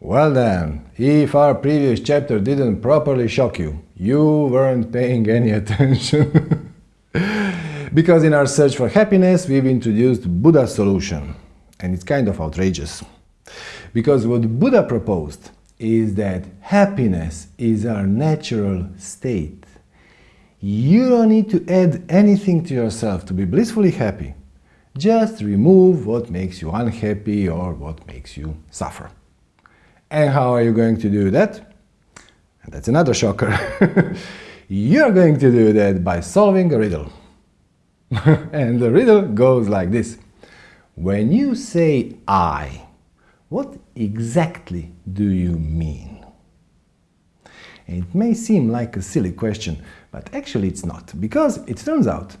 Well then, if our previous chapter didn't properly shock you, you weren't paying any attention. because in our search for happiness, we've introduced Buddha's solution. And it's kind of outrageous. Because what Buddha proposed is that happiness is our natural state. You don't need to add anything to yourself to be blissfully happy. Just remove what makes you unhappy or what makes you suffer. And how are you going to do that? And that's another shocker. You're going to do that by solving a riddle. and the riddle goes like this. When you say I, what exactly do you mean? It may seem like a silly question, but actually it's not, because it turns out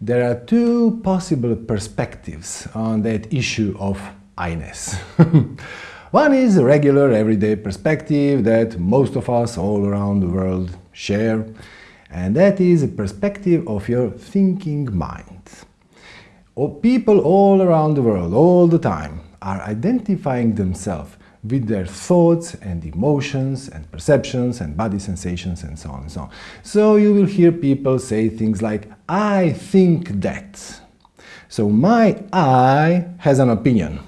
there are two possible perspectives on that issue of I-ness. One is a regular everyday perspective that most of us all around the world share, and that is a perspective of your thinking mind. People all around the world, all the time, are identifying themselves with their thoughts and emotions and perceptions and body sensations and so on and so on. So you will hear people say things like, I think that. So my I has an opinion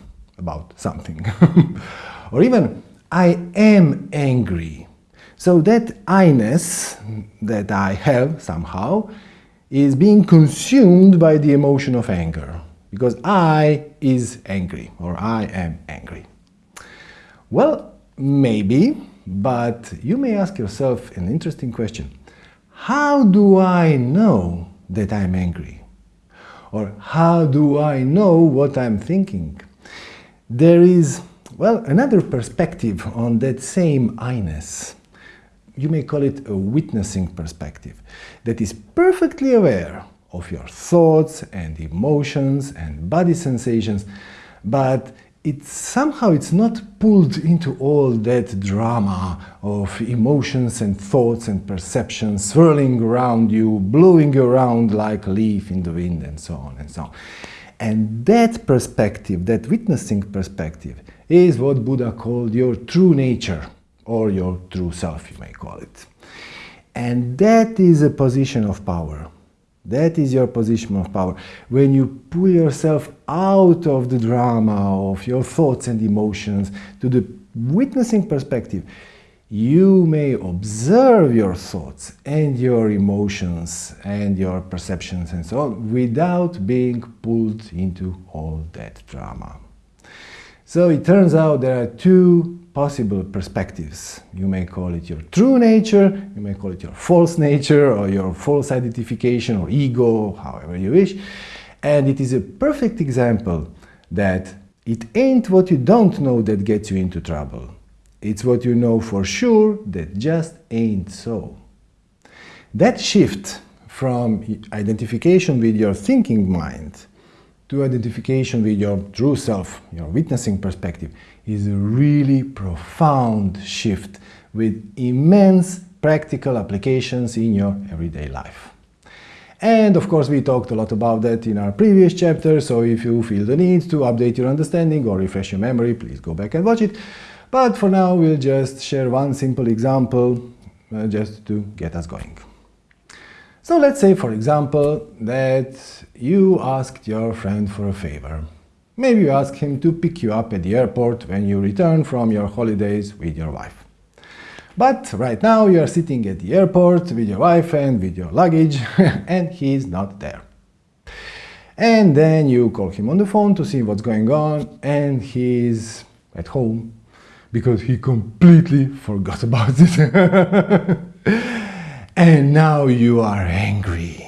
about something. or even, I am angry. So that I-ness that I have somehow is being consumed by the emotion of anger. Because I is angry, or I am angry. Well, maybe, but you may ask yourself an interesting question. How do I know that I'm angry? Or how do I know what I'm thinking? There is, well, another perspective on that same I-ness. You may call it a witnessing perspective that is perfectly aware of your thoughts and emotions and body sensations, but it's somehow it's not pulled into all that drama of emotions and thoughts and perceptions swirling around you, blowing around like a leaf in the wind and so on and so on. And that perspective, that witnessing perspective, is what Buddha called your true nature, or your true self, you may call it. And that is a position of power. That is your position of power. When you pull yourself out of the drama of your thoughts and emotions to the witnessing perspective, you may observe your thoughts and your emotions and your perceptions and so on without being pulled into all that drama. So it turns out there are two possible perspectives. You may call it your true nature, you may call it your false nature or your false identification or ego, however you wish. And it is a perfect example that it ain't what you don't know that gets you into trouble. It's what you know for sure that just ain't so. That shift from identification with your thinking mind to identification with your true self, your witnessing perspective, is a really profound shift with immense practical applications in your everyday life. And of course we talked a lot about that in our previous chapter, so if you feel the need to update your understanding or refresh your memory, please go back and watch it. But for now, we'll just share one simple example uh, just to get us going. So let's say, for example, that you asked your friend for a favor. Maybe you ask him to pick you up at the airport when you return from your holidays with your wife. But right now you are sitting at the airport with your wife and with your luggage and he's not there. And then you call him on the phone to see what's going on and he's at home because he completely forgot about it. and now you are angry.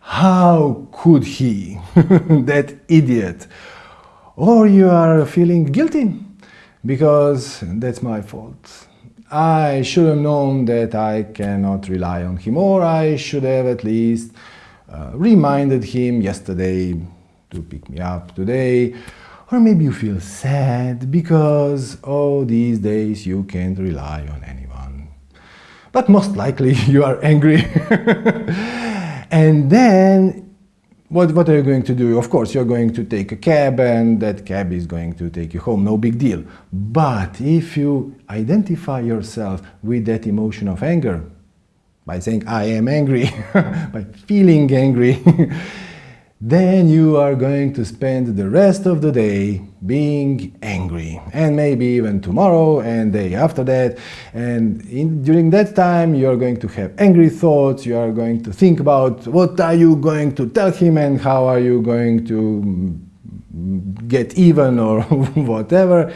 How could he, that idiot? Or you are feeling guilty because that's my fault. I should have known that I cannot rely on him, or I should have at least uh, reminded him yesterday to pick me up today, or maybe you feel sad because, oh, these days you can't rely on anyone. But most likely you are angry. and then what, what are you going to do? Of course, you're going to take a cab and that cab is going to take you home, no big deal. But if you identify yourself with that emotion of anger, by saying, I am angry, by feeling angry, then you are going to spend the rest of the day being angry and maybe even tomorrow and day after that. And in, during that time you are going to have angry thoughts. You are going to think about what are you going to tell him and how are you going to mm, get even or whatever?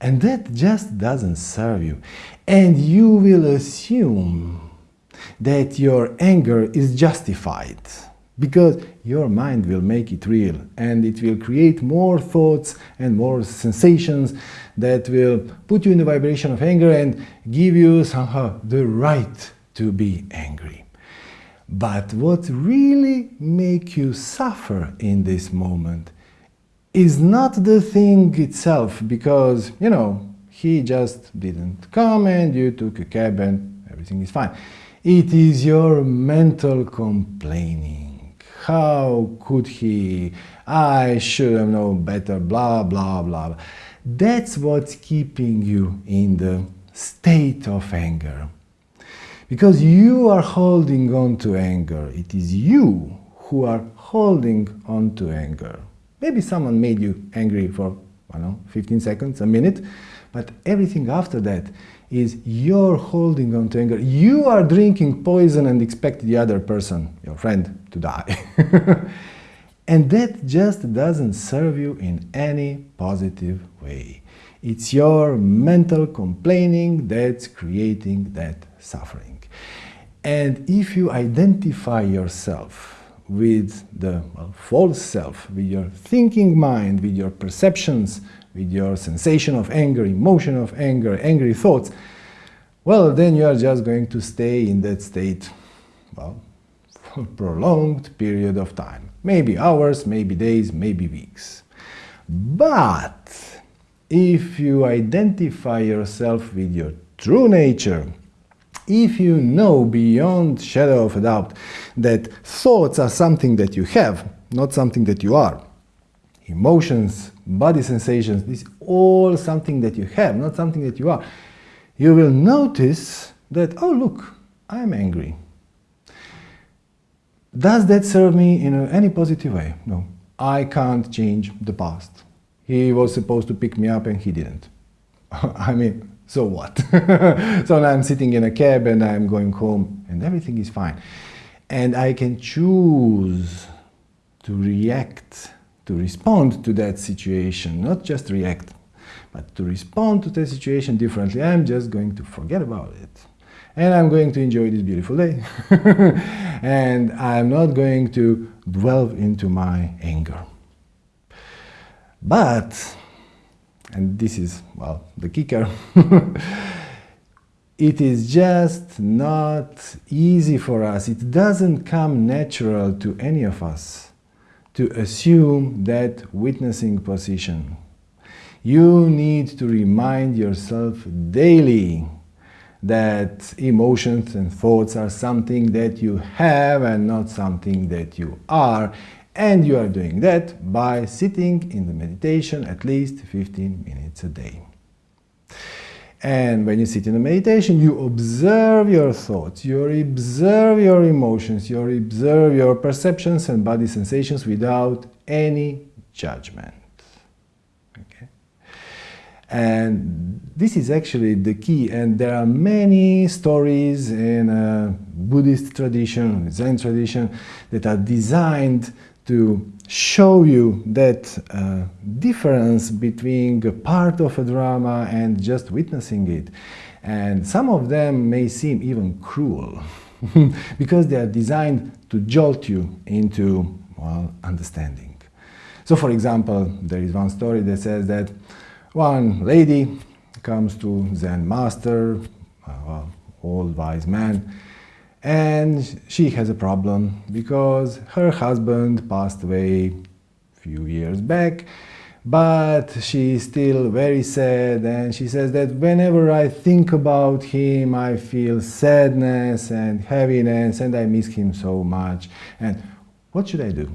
And that just doesn't serve you. And you will assume that your anger is justified because your mind will make it real and it will create more thoughts and more sensations that will put you in the vibration of anger and give you somehow the right to be angry. But what really make you suffer in this moment is not the thing itself because, you know, he just didn't come and you took a cab and everything is fine. It is your mental complaining how could he? I should have known better, blah, blah, blah. That's what's keeping you in the state of anger. Because you are holding on to anger. It is you who are holding on to anger. Maybe someone made you angry for, I don't know, 15 seconds, a minute, but everything after that is you're holding on to anger. You are drinking poison and expect the other person, your friend, to die. and that just doesn't serve you in any positive way. It's your mental complaining that's creating that suffering. And if you identify yourself with the well, false self, with your thinking mind, with your perceptions, with your sensation of anger, emotion of anger, angry thoughts, well, then you are just going to stay in that state, well, prolonged period of time. Maybe hours, maybe days, maybe weeks. But if you identify yourself with your true nature, if you know beyond shadow of a doubt that thoughts are something that you have, not something that you are, emotions, body sensations, this is all something that you have, not something that you are, you will notice that, oh look, I'm angry. Does that serve me in any positive way? No. I can't change the past. He was supposed to pick me up and he didn't. I mean, so what? so now I'm sitting in a cab and I'm going home and everything is fine. And I can choose to react, to respond to that situation, not just react, but to respond to the situation differently. I'm just going to forget about it and I'm going to enjoy this beautiful day. and I'm not going to dwell into my anger. But, and this is, well, the kicker, it is just not easy for us. It doesn't come natural to any of us to assume that witnessing position. You need to remind yourself daily that emotions and thoughts are something that you have and not something that you are. And you are doing that by sitting in the meditation at least 15 minutes a day. And when you sit in a meditation, you observe your thoughts, you observe your emotions, you observe your perceptions and body sensations without any judgment. And this is actually the key. And there are many stories in a Buddhist tradition, Zen tradition, that are designed to show you that uh, difference between a part of a drama and just witnessing it. And some of them may seem even cruel because they are designed to jolt you into well, understanding. So for example, there is one story that says that one lady comes to Zen master, uh, old wise man, and she has a problem because her husband passed away a few years back, but she is still very sad and she says that whenever I think about him I feel sadness and heaviness and I miss him so much and what should I do?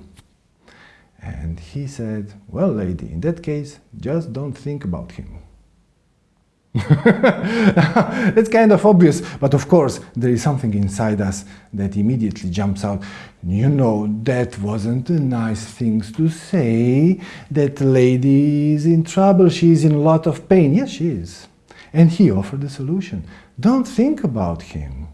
And he said, well, lady, in that case, just don't think about him. It's kind of obvious, but of course there is something inside us that immediately jumps out. You know, that wasn't a nice thing to say. That lady is in trouble, she is in a lot of pain. Yes, she is. And he offered a solution. Don't think about him.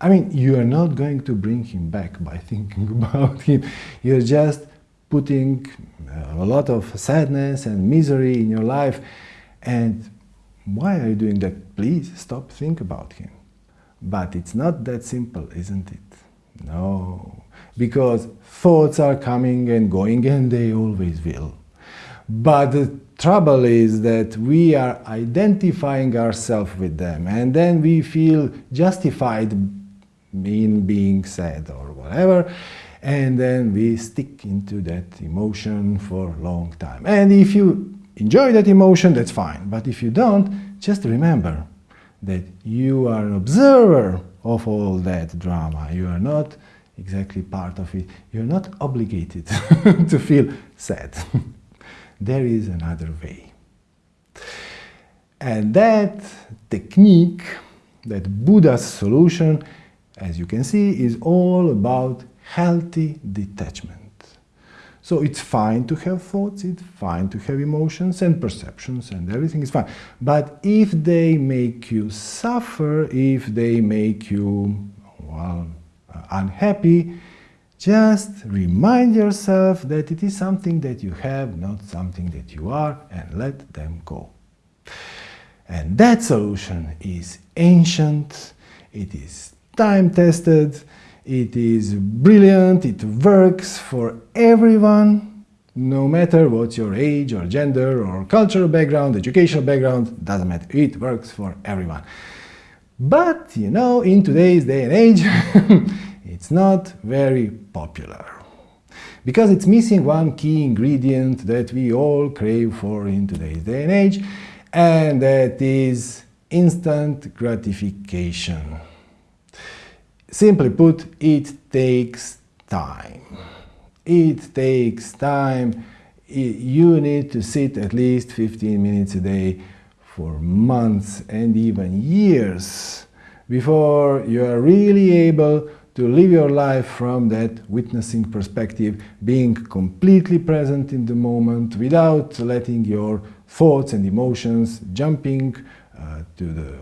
I mean, you are not going to bring him back by thinking about him. You're just putting uh, a lot of sadness and misery in your life and why are you doing that? Please stop, think about him. But it's not that simple, isn't it? No, because thoughts are coming and going and they always will. But the trouble is that we are identifying ourselves with them and then we feel justified in being sad or whatever and then we stick into that emotion for a long time. And if you enjoy that emotion, that's fine. But if you don't, just remember that you are an observer of all that drama. You are not exactly part of it. You're not obligated to feel sad. there is another way. And that technique, that Buddha's solution, as you can see, is all about healthy detachment. So it's fine to have thoughts, it's fine to have emotions and perceptions and everything is fine. But if they make you suffer, if they make you, well, uh, unhappy, just remind yourself that it is something that you have, not something that you are, and let them go. And that solution is ancient, it is time-tested, it is brilliant, it works for everyone, no matter what your age or gender or cultural background, educational background, doesn't matter, it works for everyone. But, you know, in today's day and age, it's not very popular. Because it's missing one key ingredient that we all crave for in today's day and age, and that is instant gratification. Simply put, it takes time. It takes time. You need to sit at least 15 minutes a day for months and even years before you are really able to live your life from that witnessing perspective, being completely present in the moment without letting your thoughts and emotions jumping uh, to the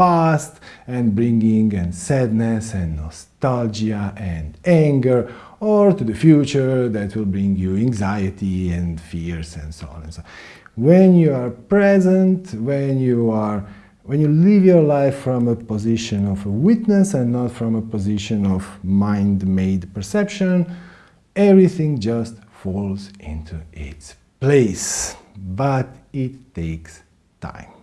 past and bringing and sadness and nostalgia and anger or to the future that will bring you anxiety and fears and so on and so on. When you are present, when you are when you live your life from a position of a witness and not from a position of mind-made perception, everything just falls into its place. But it takes time.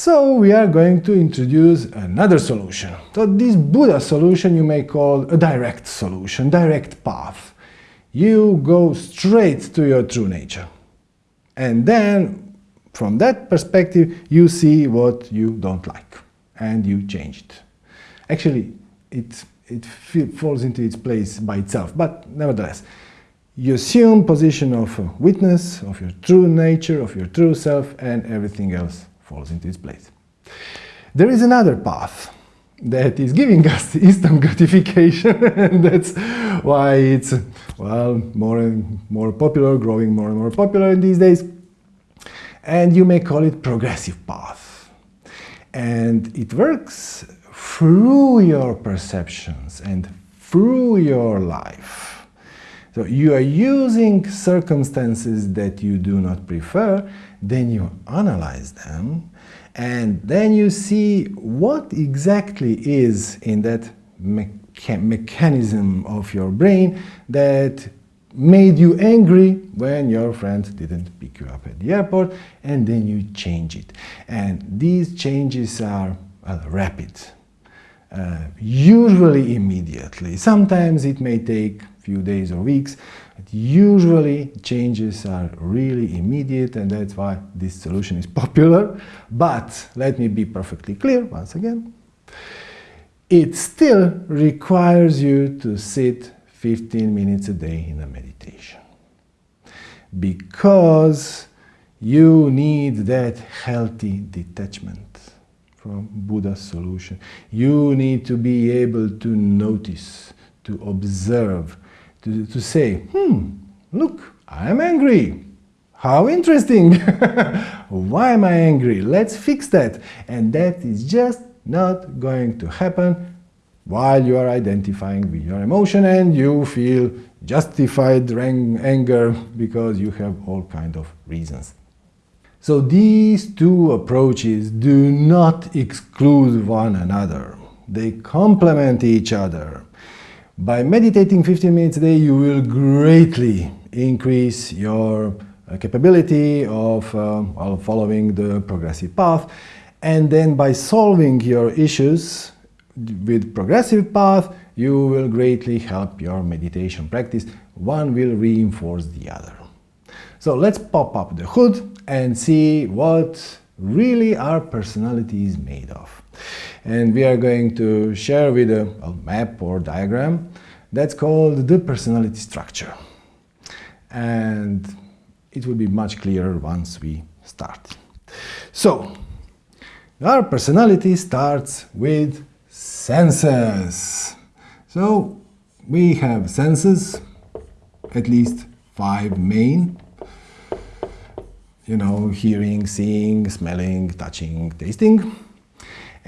So we are going to introduce another solution. So this Buddha solution you may call a direct solution, direct path. You go straight to your true nature. And then from that perspective you see what you don't like and you change it. Actually it, it falls into its place by itself, but nevertheless you assume position of witness, of your true nature, of your true self and everything else falls into its place. There is another path that is giving us instant gratification and that's why it's well more and more popular growing more and more popular in these days. And you may call it progressive path. And it works through your perceptions and through your life. So you are using circumstances that you do not prefer then you analyze them, and then you see what exactly is in that mecha mechanism of your brain that made you angry when your friend didn't pick you up at the airport, and then you change it. And these changes are well, rapid, uh, usually immediately. Sometimes it may take few days or weeks, Usually changes are really immediate and that's why this solution is popular. But let me be perfectly clear once again. It still requires you to sit 15 minutes a day in a meditation. Because you need that healthy detachment from Buddha's solution. You need to be able to notice, to observe, to, to say, hmm, look, I'm angry. How interesting! Why am I angry? Let's fix that. And that is just not going to happen while you are identifying with your emotion and you feel justified anger because you have all kind of reasons. So these two approaches do not exclude one another. They complement each other. By meditating 15 minutes a day, you will greatly increase your uh, capability of uh, following the progressive path. And then by solving your issues with progressive path, you will greatly help your meditation practice. One will reinforce the other. So let's pop up the hood and see what really our personality is made of. And we are going to share with a, a map or diagram that's called the personality structure. And it will be much clearer once we start. So, our personality starts with senses. So, we have senses, at least five main you know, hearing, seeing, smelling, touching, tasting.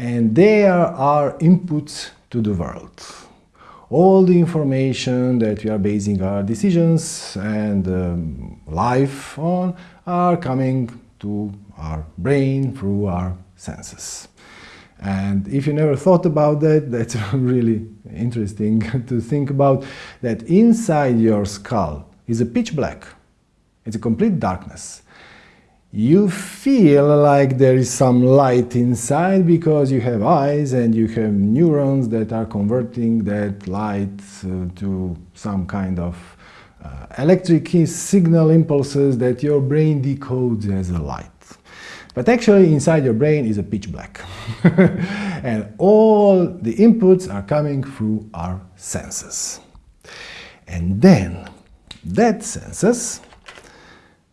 And they are our inputs to the world. All the information that we are basing our decisions and um, life on are coming to our brain through our senses. And if you never thought about that, that's really interesting to think about that inside your skull is a pitch black. It's a complete darkness you feel like there is some light inside because you have eyes and you have neurons that are converting that light uh, to some kind of uh, electric signal impulses that your brain decodes as a light. But actually inside your brain is a pitch black. and all the inputs are coming through our senses. And then that senses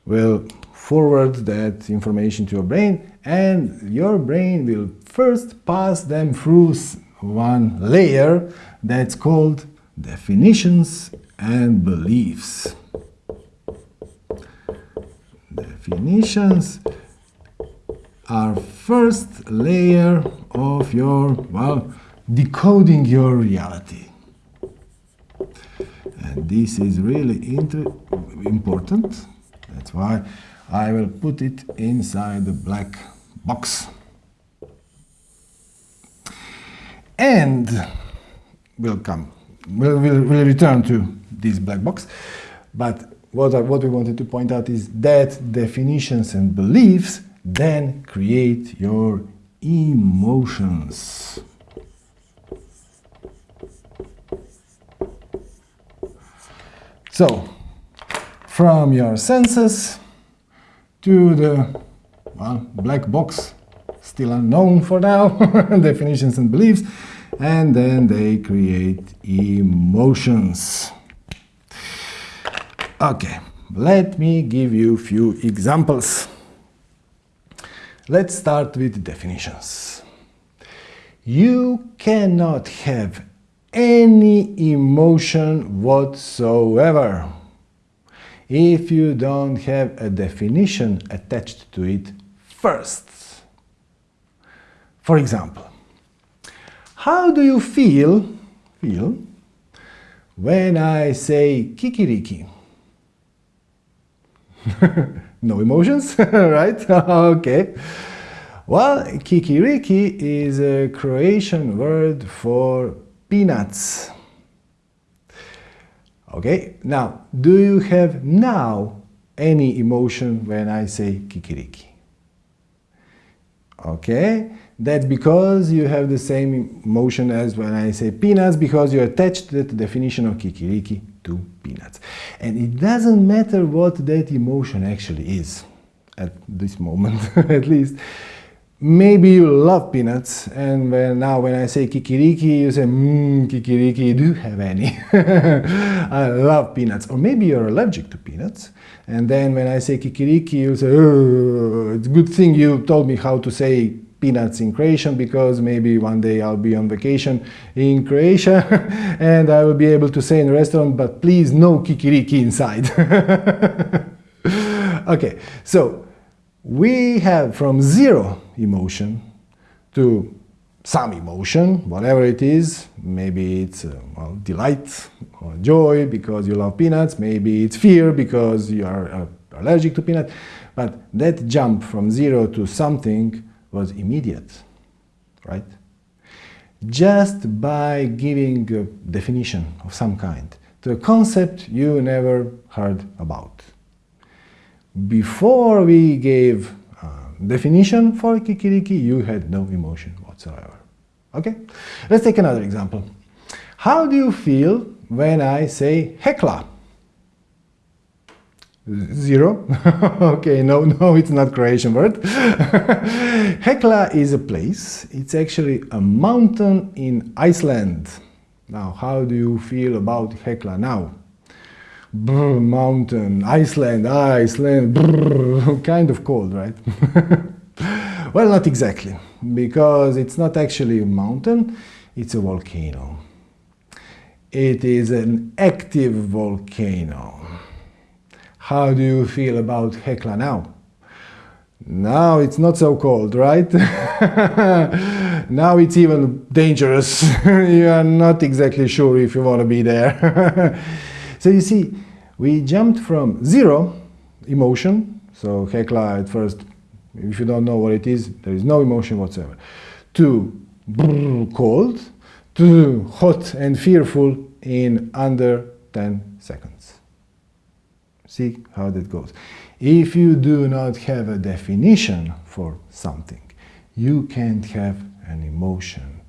will forward that information to your brain and your brain will first pass them through one layer that's called definitions and beliefs. Definitions are first layer of your, well, decoding your reality. And this is really important. That's why I will put it inside the black box. And we'll come, we'll, we'll, we'll return to this black box. But what, I, what we wanted to point out is that definitions and beliefs then create your emotions. So, from your senses, to the well, black box, still unknown for now, definitions and beliefs, and then they create emotions. Okay, let me give you a few examples. Let's start with definitions. You cannot have any emotion whatsoever if you don't have a definition attached to it first. For example, how do you feel, feel when I say kikiriki? no emotions, right? okay. Well, kikiriki is a Croatian word for peanuts. Okay, now, do you have now any emotion when I say kikiriki? Okay, that's because you have the same emotion as when I say peanuts, because you attached the definition of kikiriki to peanuts. And it doesn't matter what that emotion actually is, at this moment at least. Maybe you love peanuts and when, now when I say kikiriki you say mmm kikiriki do you have any? I love peanuts. Or maybe you're allergic to peanuts and then when I say kikiriki you say oh, it's a good thing you told me how to say peanuts in Croatian because maybe one day I'll be on vacation in Croatia and I will be able to say in a restaurant but please no kikiriki inside. Okay so we have from zero emotion to some emotion, whatever it is. Maybe it's uh, well, delight or joy because you love peanuts. Maybe it's fear because you are uh, allergic to peanuts. But that jump from zero to something was immediate, right? Just by giving a definition of some kind to a concept you never heard about. Before we gave definition for kikiriki, you had no emotion whatsoever. Okay? Let's take another example. How do you feel when I say hekla? Zero. okay, no, no, it's not Croatian word. Hekla is a place. It's actually a mountain in Iceland. Now, how do you feel about Hekla now? Brr, mountain, Iceland, ah, Iceland, brr, kind of cold, right? well, not exactly, because it's not actually a mountain, it's a volcano. It is an active volcano. How do you feel about Hekla now? Now it's not so cold, right? now it's even dangerous. you are not exactly sure if you want to be there. So you see, we jumped from zero emotion, so Hekla at first, if you don't know what it is, there is no emotion whatsoever, to cold, to hot and fearful in under 10 seconds. See how that goes. If you do not have a definition for something, you can't have an emotion.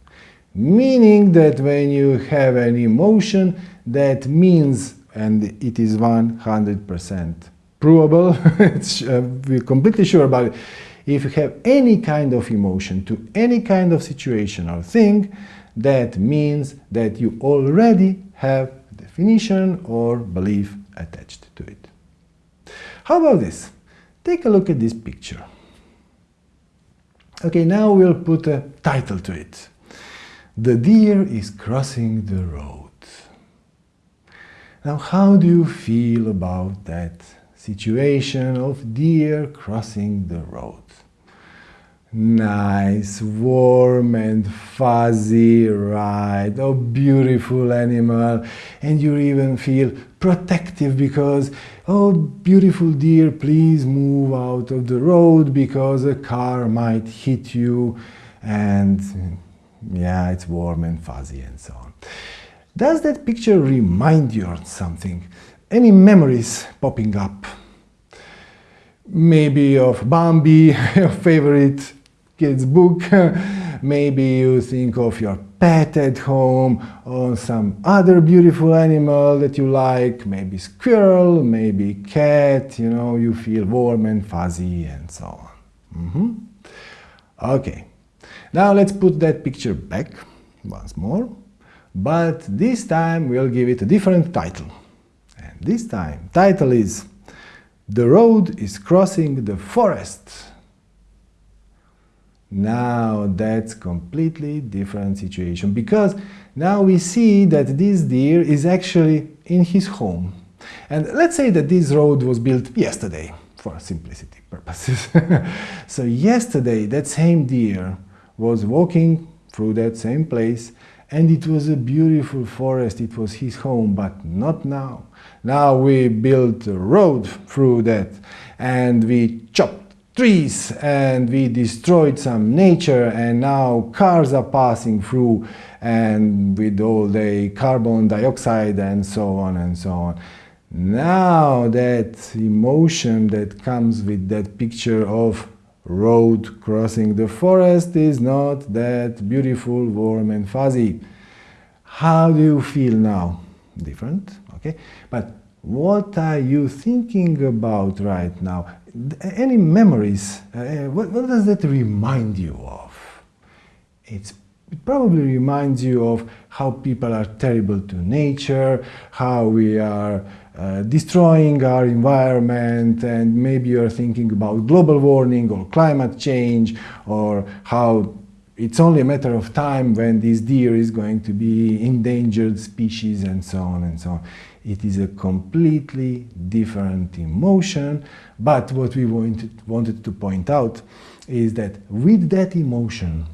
Meaning that when you have an emotion, that means and it is 100% provable. uh, we're completely sure about it. If you have any kind of emotion to any kind of situation or thing, that means that you already have a definition or belief attached to it. How about this? Take a look at this picture. Okay, now we'll put a title to it. The deer is crossing the road. Now, how do you feel about that situation of deer crossing the road? Nice, warm and fuzzy, right? Oh, beautiful animal. And you even feel protective because, oh, beautiful deer, please move out of the road because a car might hit you. And yeah, it's warm and fuzzy and so on. Does that picture remind you of something? Any memories popping up? Maybe of Bambi, your favorite kid's book. Maybe you think of your pet at home or some other beautiful animal that you like, maybe squirrel, maybe cat, you know, you feel warm and fuzzy and so on. Mm -hmm. Okay, now let's put that picture back once more but this time we'll give it a different title. And this time, title is The Road is Crossing the Forest. Now that's completely different situation because now we see that this deer is actually in his home. And let's say that this road was built yesterday for simplicity purposes. so yesterday that same deer was walking through that same place and it was a beautiful forest, it was his home, but not now. Now we built a road through that and we chopped trees and we destroyed some nature and now cars are passing through and with all the carbon dioxide and so on and so on. Now that emotion that comes with that picture of road crossing the forest is not that beautiful, warm and fuzzy. How do you feel now? Different, okay? But what are you thinking about right now? any memories, uh, what, what, does that remind you of? It's, it probably reminds you of how people are terrible to nature, how we are uh, destroying our environment, and maybe you're thinking about global warming or climate change, or how it's only a matter of time when this deer is going to be endangered species and so on and so on. It is a completely different emotion, but what we wanted, wanted to point out is that with that emotion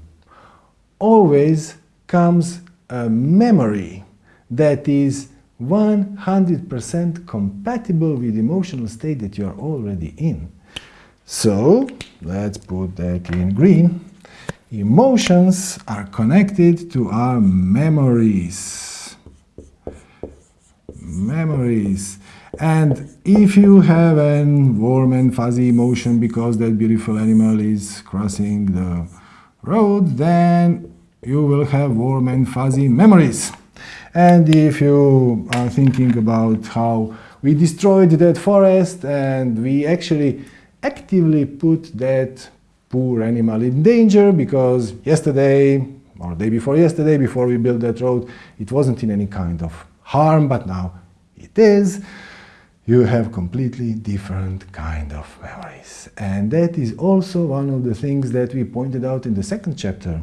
always comes a memory that is 100% compatible with the emotional state that you are already in. So, let's put that in green. Emotions are connected to our memories. Memories. And if you have a warm and fuzzy emotion because that beautiful animal is crossing the road, then you will have warm and fuzzy memories. And if you are thinking about how we destroyed that forest and we actually actively put that poor animal in danger because yesterday or day before yesterday, before we built that road, it wasn't in any kind of harm, but now it is. You have completely different kind of memories. And that is also one of the things that we pointed out in the second chapter.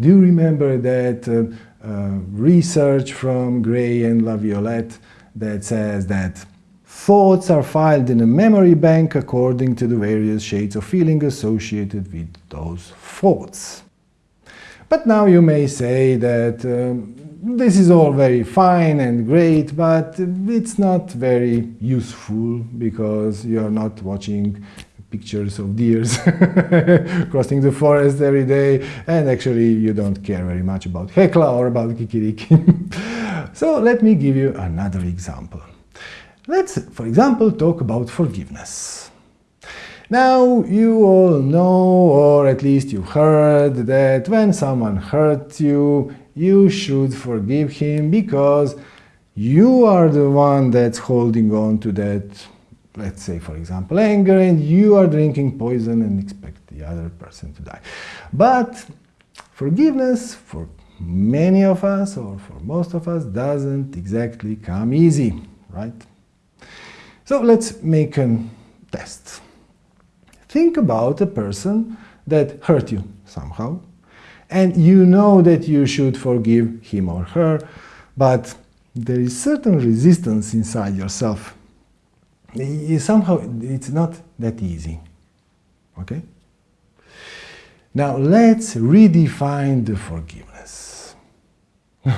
Do you remember that uh, research from Gray and Laviolette that says that Thoughts are filed in a memory bank according to the various shades of feeling associated with those thoughts. But now you may say that um, this is all very fine and great, but it's not very useful because you're not watching pictures of deers crossing the forest every day and actually you don't care very much about Hekla or about Kikiriki. so let me give you another example. Let's, for example, talk about forgiveness. Now, you all know, or at least you heard, that when someone hurts you, you should forgive him because you are the one that's holding on to that, let's say, for example, anger, and you are drinking poison and expect the other person to die. But forgiveness, for many of us, or for most of us, doesn't exactly come easy, right? So let's make a test. Think about a person that hurt you somehow, and you know that you should forgive him or her, but there is certain resistance inside yourself. Somehow it's not that easy. Okay? Now let's redefine the forgiveness.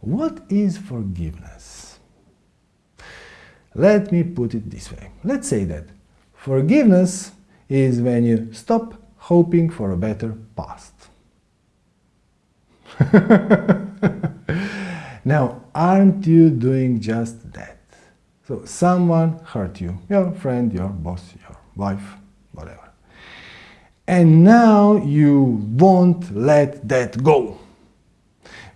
what is forgiveness? Let me put it this way. Let's say that forgiveness is when you stop hoping for a better past. now, aren't you doing just that? So, someone hurt you, your friend, your boss, your wife, whatever. And now you won't let that go.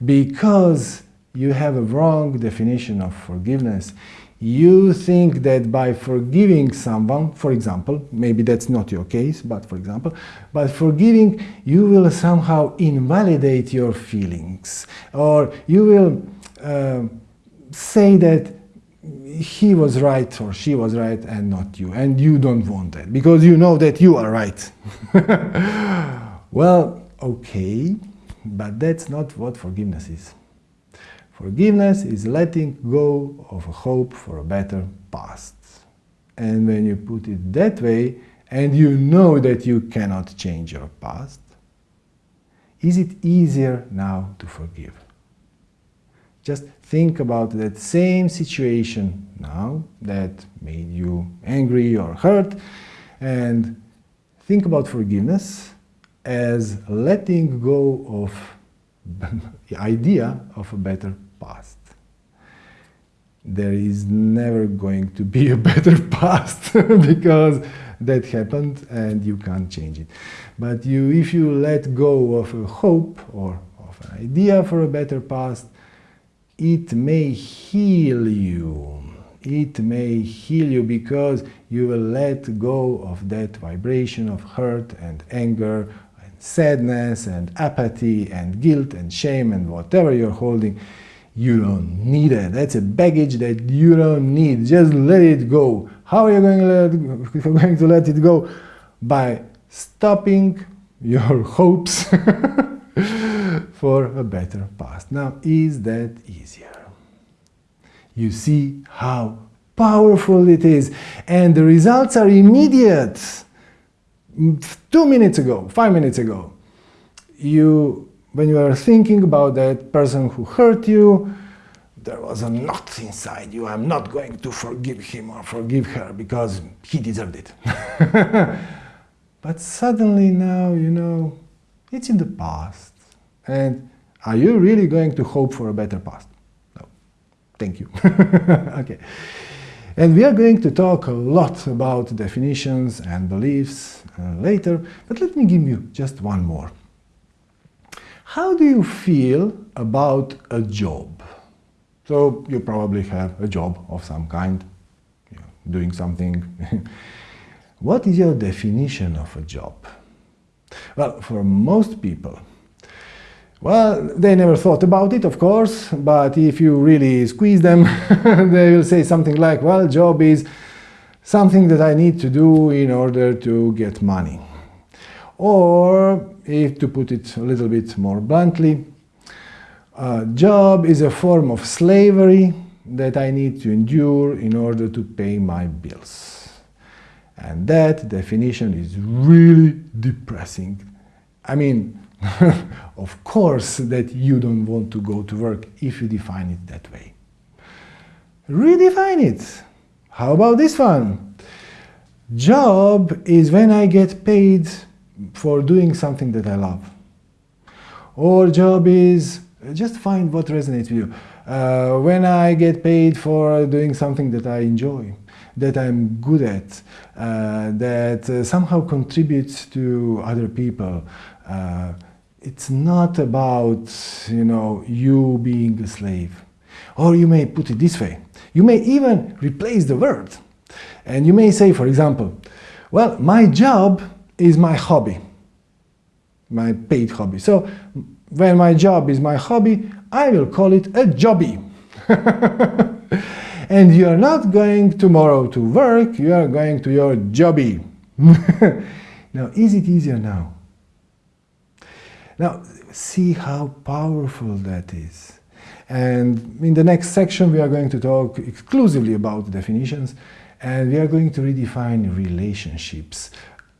Because you have a wrong definition of forgiveness. You think that by forgiving someone, for example, maybe that's not your case, but for example, by forgiving, you will somehow invalidate your feelings, or you will uh, say that he was right or she was right and not you, and you don't want that, because you know that you are right. well, okay, but that's not what forgiveness is. Forgiveness is letting go of a hope for a better past. And when you put it that way, and you know that you cannot change your past, is it easier now to forgive? Just think about that same situation now that made you angry or hurt, and think about forgiveness as letting go of the idea of a better past. There is never going to be a better past because that happened and you can't change it. But you, if you let go of a hope or of an idea for a better past, it may heal you. It may heal you because you will let go of that vibration of hurt and anger and sadness and apathy and guilt and shame and whatever you're holding. You don't need it. That's a baggage that you don't need. Just let it go. How are you going to let, going to let it go? By stopping your hopes for a better past. Now, is that easier? You see how powerful it is, and the results are immediate. Two minutes ago, five minutes ago, you, when you are thinking about that person who hurt you, there was a knot inside you. I'm not going to forgive him or forgive her because he deserved it. but suddenly now, you know, it's in the past. And are you really going to hope for a better past? No. Thank you. okay. And we are going to talk a lot about definitions and beliefs uh, later, but let me give you just one more. How do you feel about a job? So you probably have a job of some kind, you know, doing something. what is your definition of a job? Well, for most people, well, they never thought about it, of course, but if you really squeeze them, they will say something like, well, job is something that I need to do in order to get money. Or, if to put it a little bit more bluntly, a job is a form of slavery that I need to endure in order to pay my bills. And that definition is really depressing. I mean, of course that you don't want to go to work if you define it that way. Redefine it. How about this one? Job is when I get paid for doing something that I love. Or job is, just find what resonates with you. Uh, when I get paid for doing something that I enjoy, that I'm good at, uh, that uh, somehow contributes to other people, uh, it's not about, you know, you being a slave. Or you may put it this way. You may even replace the word. And you may say, for example, well, my job is my hobby, my paid hobby. So when my job is my hobby, I will call it a jobby. and you are not going tomorrow to work, you are going to your jobby. now, is it easier now? Now, see how powerful that is. And in the next section, we are going to talk exclusively about definitions, and we are going to redefine relationships,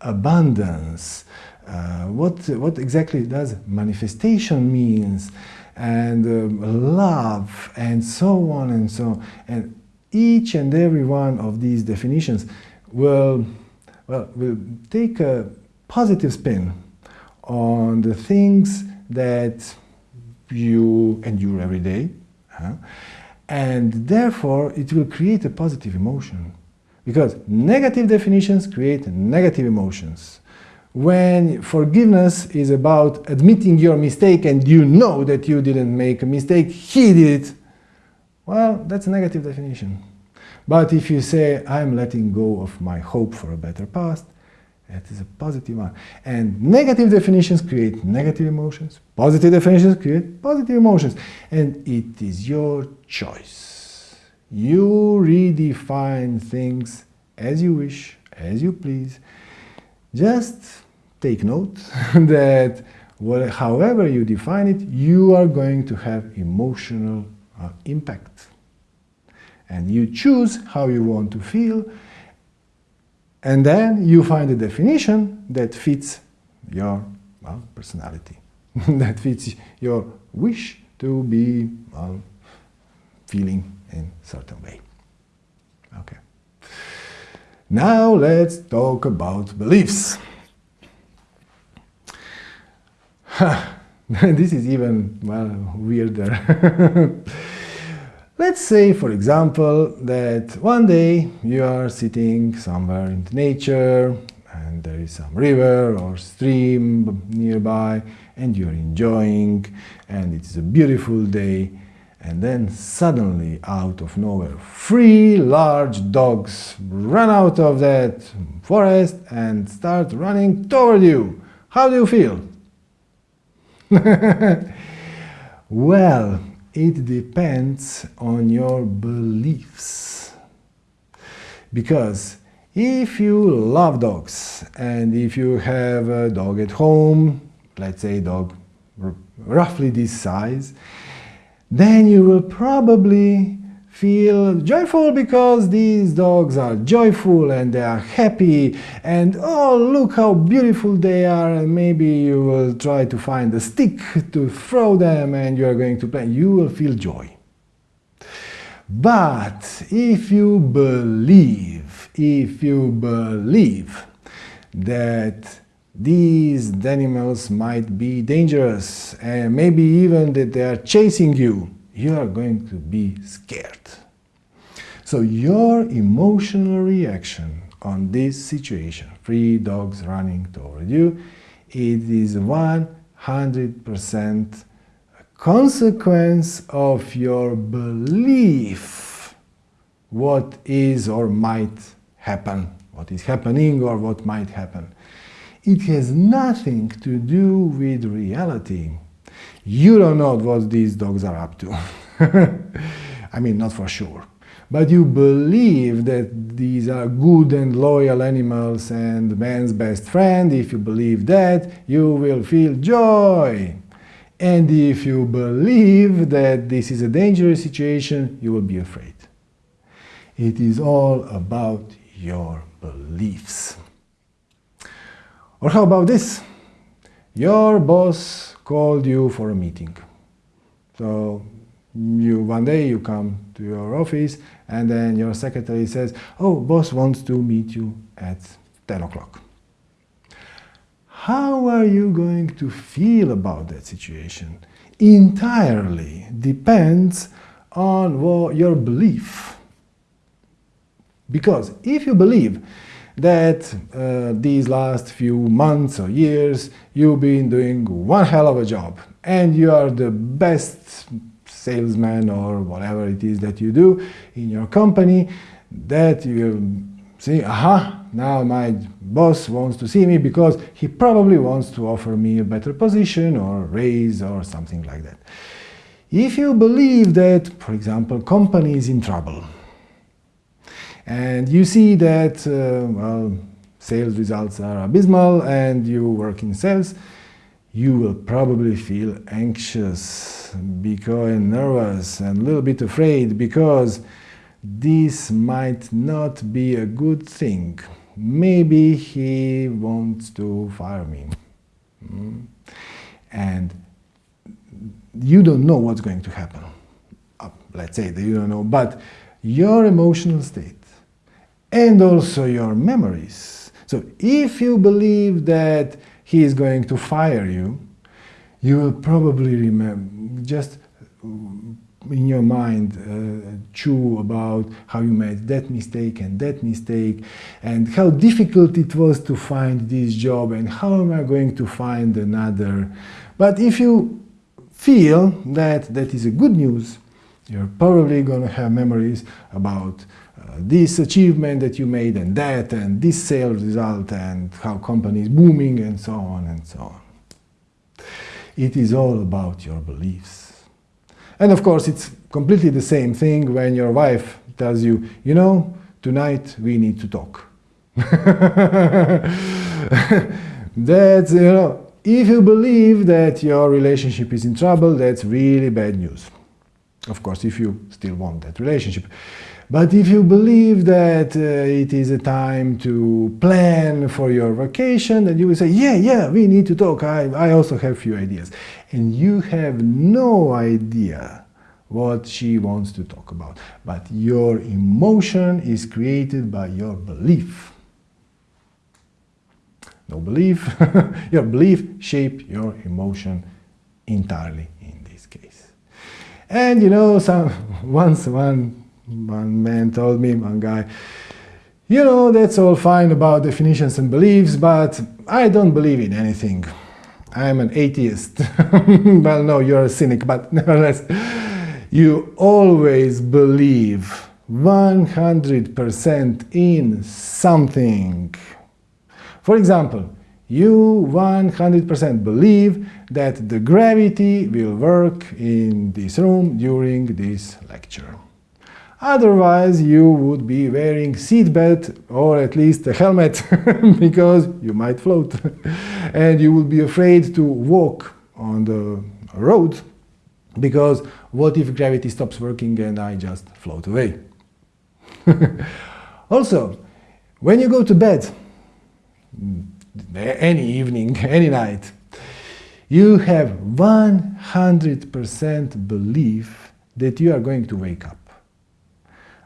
abundance, uh, what, what exactly does manifestation means, and um, love, and so on and so on. And each and every one of these definitions will, well, will take a positive spin on the things that you endure every day. Huh? And therefore, it will create a positive emotion. Because negative definitions create negative emotions. When forgiveness is about admitting your mistake and you know that you didn't make a mistake, he did it, well, that's a negative definition. But if you say, I'm letting go of my hope for a better past, that is a positive one. And negative definitions create negative emotions. Positive definitions create positive emotions. And it is your choice. You redefine things as you wish, as you please. Just take note that however you define it, you are going to have emotional uh, impact. And you choose how you want to feel and then you find a definition that fits your well, personality, that fits your wish to be well, feeling in certain way. Okay. Now let's talk about beliefs. this is even, well, weirder. Let's say, for example, that one day you are sitting somewhere in nature and there is some river or stream nearby and you're enjoying and it's a beautiful day And then suddenly, out of nowhere, three large dogs run out of that forest and start running toward you. How do you feel? well, it depends on your beliefs. Because if you love dogs and if you have a dog at home, let's say a dog roughly this size, then you will probably feel joyful because these dogs are joyful and they are happy. And oh look how beautiful they are. And maybe you will try to find a stick to throw them and you are going to play. You will feel joy. But if you believe if you believe that these animals might be dangerous and maybe even that they are chasing you, you are going to be scared. So your emotional reaction on this situation, three dogs running toward you, it is 100% a consequence of your belief what is or might happen, what is happening or what might happen. It has nothing to do with reality. You don't know what these dogs are up to. I mean, not for sure. But you believe that these are good and loyal animals and man's best friend. If you believe that, you will feel joy. And if you believe that this is a dangerous situation, you will be afraid. It is all about your beliefs. Or how about this? Your boss called you for a meeting. So you one day you come to your office and then your secretary says, oh, boss wants to meet you at 10 o'clock. How are you going to feel about that situation? Entirely depends on your belief. Because if you believe that uh, these last few months or years you've been doing one hell of a job and you are the best salesman or whatever it is that you do in your company that you see, aha, now my boss wants to see me because he probably wants to offer me a better position or raise or something like that. If you believe that, for example, company is in trouble, and you see that, uh, well, sales results are abysmal and you work in sales, you will probably feel anxious because nervous and a little bit afraid because this might not be a good thing. Maybe he wants to fire me. Mm. And you don't know what's going to happen. Uh, let's say that you don't know, but your emotional state and also your memories. So if you believe that he is going to fire you, you will probably remember, just in your mind uh, chew about how you made that mistake and that mistake and how difficult it was to find this job and how am I going to find another. But if you feel that that is a good news, you're probably going to have memories about this achievement that you made and that and this sales result and how company is booming and so on and so on. It is all about your beliefs. And of course, it's completely the same thing when your wife tells you, you know, tonight we need to talk. that's, you know, if you believe that your relationship is in trouble, that's really bad news. Of course, if you still want that relationship. But if you believe that uh, it is a time to plan for your vacation, then you will say, yeah, yeah, we need to talk. I, I also have few ideas. And you have no idea what she wants to talk about. But your emotion is created by your belief. No belief, your belief shape your emotion entirely in this case. And you know, some once one one man told me, one guy, you know, that's all fine about definitions and beliefs, but I don't believe in anything. I'm an atheist. well, no, you're a cynic, but nevertheless, you always believe 100% in something. For example, you 100% believe that the gravity will work in this room during this lecture. Otherwise, you would be wearing seatbelt or at least a helmet because you might float. and you would be afraid to walk on the road because what if gravity stops working and I just float away? also, when you go to bed, mm, any evening, any night, you have 100% belief that you are going to wake up.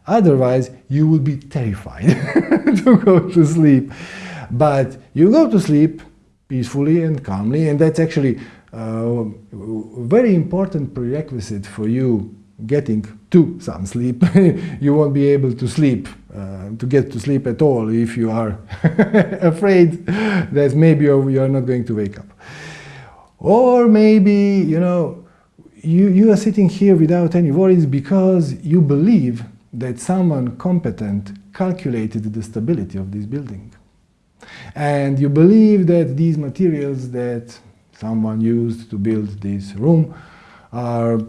Otherwise, you will be terrified to go to sleep. But you go to sleep peacefully and calmly, and that's actually a very important prerequisite for you getting to some sleep. you won't be able to sleep, uh, to get to sleep at all if you are afraid that maybe you're not going to wake up. Or maybe, you know, you, you are sitting here without any worries because you believe that someone competent calculated the stability of this building. And you believe that these materials that someone used to build this room are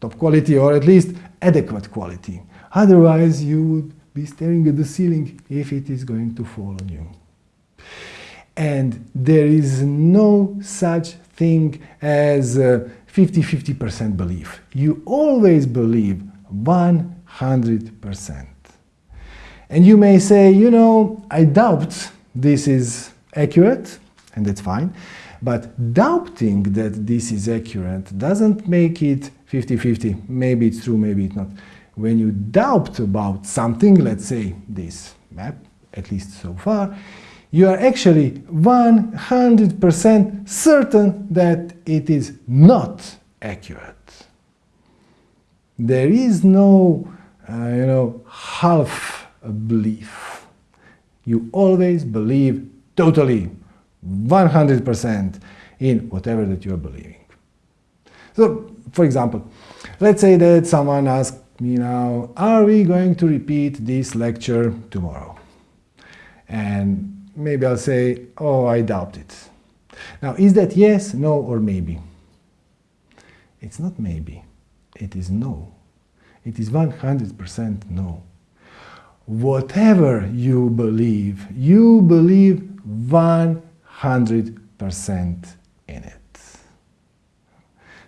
top quality or at least adequate quality. Otherwise, you would be staring at the ceiling if it is going to fall on you. And there is no such thing as 50-50% belief. You always believe 100%. And you may say, you know, I doubt this is accurate, and that's fine, but doubting that this is accurate doesn't make it 50-50. Maybe it's true, maybe it's not. When you doubt about something, let's say this map, at least so far, you are actually 100% certain that it is not accurate. There is no, Uh, you know, half a belief. You always believe totally, 100% in whatever that you are believing. So, for example, let's say that someone asks me now, are we going to repeat this lecture tomorrow? And maybe I'll say, oh, I doubt it. Now, is that yes, no, or maybe? It's not maybe, it is no. It is 100% no. Whatever you believe, you believe 100% in it.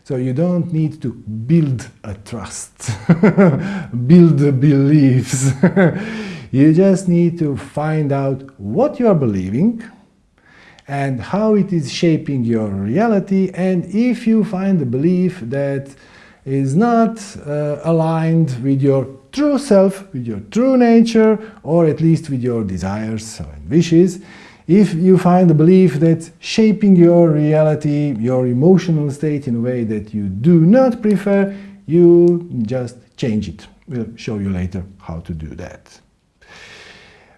So you don't need to build a trust, build the beliefs. you just need to find out what you are believing and how it is shaping your reality and if you find a belief that is not uh, aligned with your true self, with your true nature, or at least with your desires and wishes, if you find a belief that shaping your reality, your emotional state in a way that you do not prefer, you just change it. We'll show you later how to do that.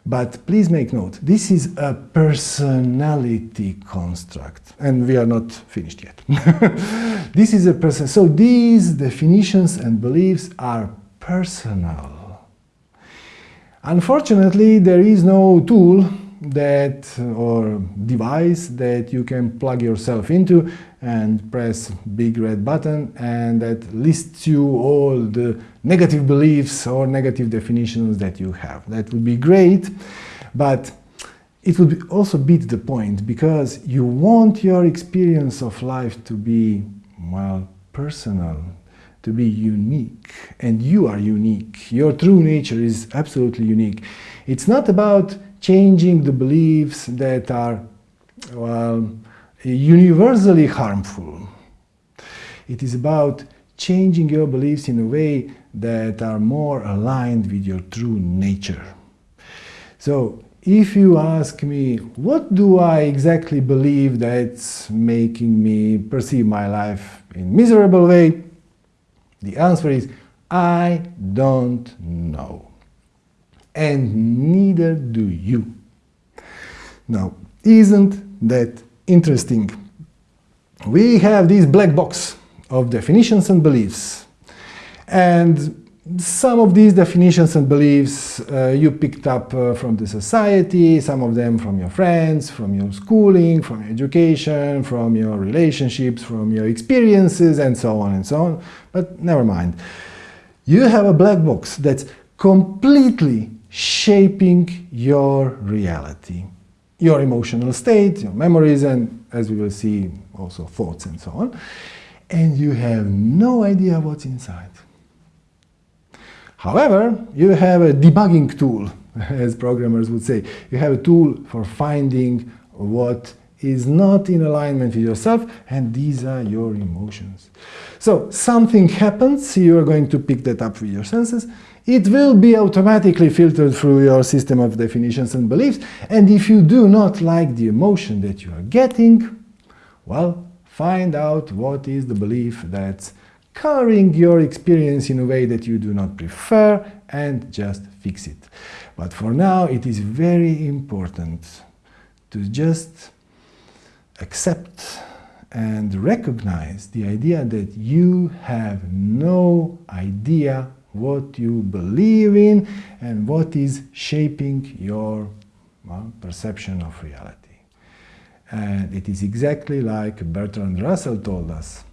But please make note, this is a personality construct, and we are not finished yet. this is a person. So these definitions and beliefs are personal. Unfortunately, there is no tool that or device that you can plug yourself into and press big red button and that lists you all the negative beliefs or negative definitions that you have. That would be great, but it would also beat the point because you want your experience of life to be, well, personal, to be unique. And you are unique. Your true nature is absolutely unique. It's not about changing the beliefs that are well, universally harmful. It is about changing your beliefs in a way that are more aligned with your true nature. So, if you ask me, what do I exactly believe that's making me perceive my life in miserable way? The answer is, I don't know and neither do you. Now, isn't that interesting? We have this black box of definitions and beliefs. And some of these definitions and beliefs uh, you picked up uh, from the society, some of them from your friends, from your schooling, from your education, from your relationships, from your experiences, and so on and so on. But never mind. You have a black box that's completely shaping your reality, your emotional state, your memories, and as we will see, also thoughts and so on. And you have no idea what's inside. However, you have a debugging tool, as programmers would say. You have a tool for finding what is not in alignment with yourself, and these are your emotions. So something happens, you are going to pick that up with your senses, it will be automatically filtered through your system of definitions and beliefs, and if you do not like the emotion that you are getting, well, find out what is the belief that's coloring your experience in a way that you do not prefer and just fix it. But for now, it is very important to just accept and recognize the idea that you have no idea what you believe in and what is shaping your well, perception of reality. And it is exactly like Bertrand Russell told us,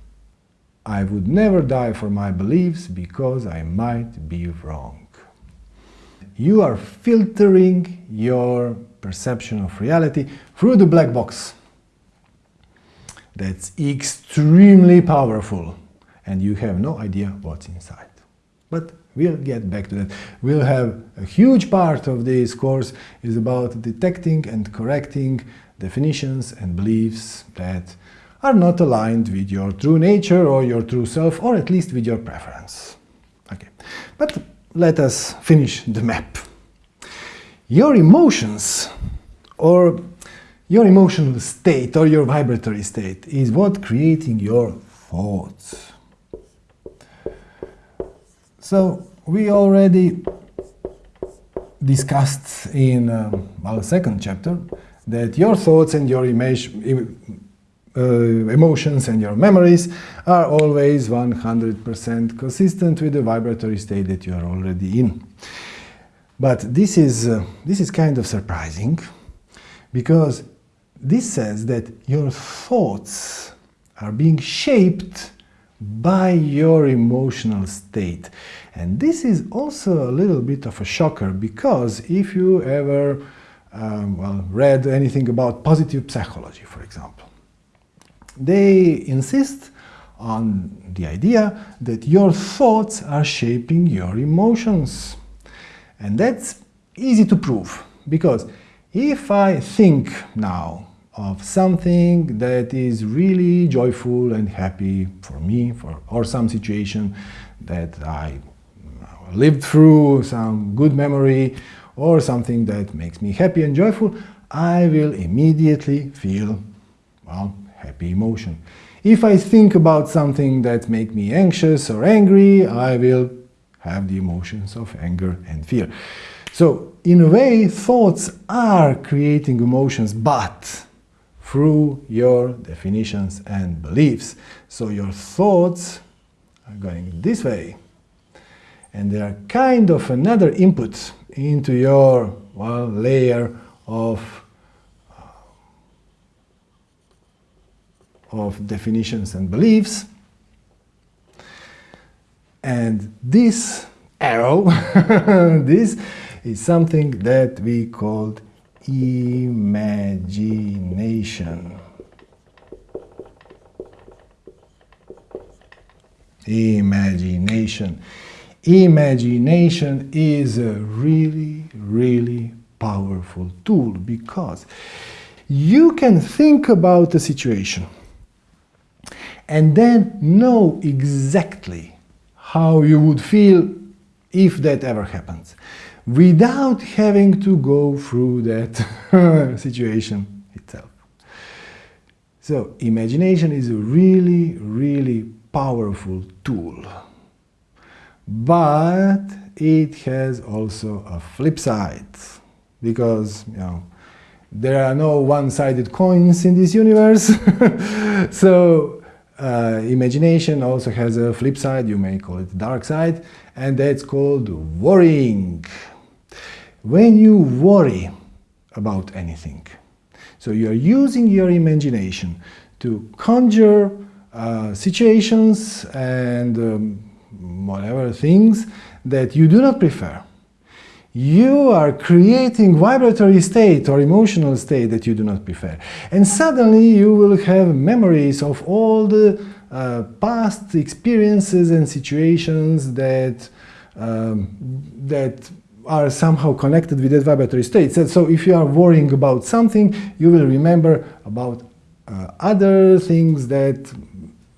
I would never die for my beliefs because I might be wrong. You are filtering your perception of reality through the black box. That's extremely powerful and you have no idea what's inside. But we'll get back to that. We'll have a huge part of this course is about detecting and correcting definitions and beliefs that are not aligned with your true nature or your true self, or at least with your preference. Okay, but let us finish the map. Your emotions, or your emotional state, or your vibratory state, is what creating your thoughts. So, we already discussed in um, our second chapter that your thoughts and your uh, emotions and your memories are always 100% consistent with the vibratory state that you are already in. But this is, uh, this is kind of surprising because this says that your thoughts are being shaped by your emotional state. And this is also a little bit of a shocker because if you ever um, well, read anything about positive psychology, for example, they insist on the idea that your thoughts are shaping your emotions. And that's easy to prove, because if I think now of something that is really joyful and happy for me, for, or some situation that I lived through, some good memory, or something that makes me happy and joyful, I will immediately feel, well, happy emotion. If I think about something that makes me anxious or angry, I will have the emotions of anger and fear. So, in a way, thoughts are creating emotions, but through your definitions and beliefs. So your thoughts are going this way. And they are kind of another input into your well, layer of uh, of definitions and beliefs. And this arrow, this is something that we called imagination. Imagination. Imagination is a really, really powerful tool because you can think about a situation and then know exactly how you would feel if that ever happens, without having to go through that situation itself. So imagination is a really, really powerful tool. But it has also a flip side, because you know, there are no one-sided coins in this universe. so uh, imagination also has a flip side, you may call it dark side, and that's called worrying. When you worry about anything, so you're using your imagination to conjure uh, situations and um, whatever things that you do not prefer. You are creating vibratory state or emotional state that you do not prefer. And suddenly you will have memories of all the uh, past experiences and situations that, um, that are somehow connected with that vibratory state. So, if you are worrying about something, you will remember about uh, other things that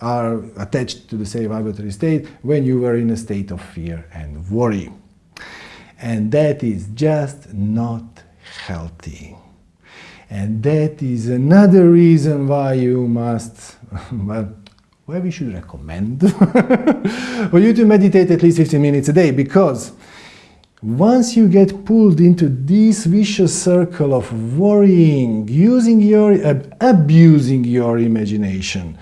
are attached to the same vibratory state when you were in a state of fear and worry. And that is just not healthy. And that is another reason why you must, well, why we should recommend for you to meditate at least 15 minutes a day because once you get pulled into this vicious circle of worrying, using your, uh, abusing your imagination,